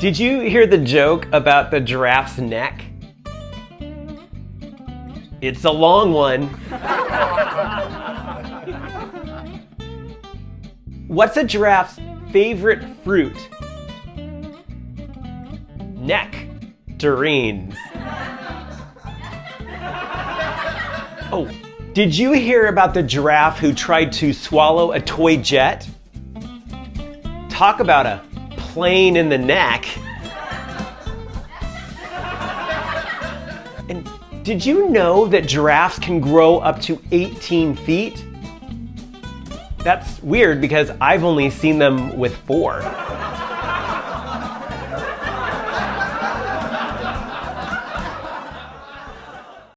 Did you hear the joke about the giraffe's neck? It's a long one. What's a giraffe's favorite fruit? Neck. Nectarines. Oh, did you hear about the giraffe who tried to swallow a toy jet? Talk about a plane in the neck. And did you know that giraffes can grow up to 18 feet? That's weird because I've only seen them with four.